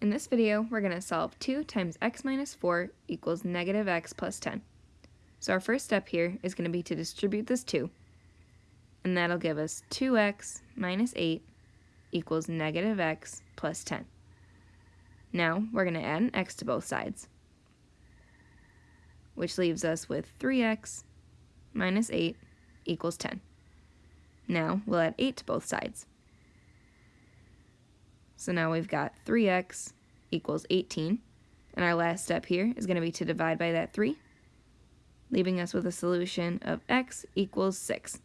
In this video, we're going to solve 2 times x minus 4 equals negative x plus 10. So our first step here is going to be to distribute this 2, and that'll give us 2x minus 8 equals negative x plus 10. Now we're going to add an x to both sides, which leaves us with 3x minus 8 equals 10. Now we'll add 8 to both sides. So now we've got 3x equals 18. And our last step here is going to be to divide by that 3, leaving us with a solution of x equals 6.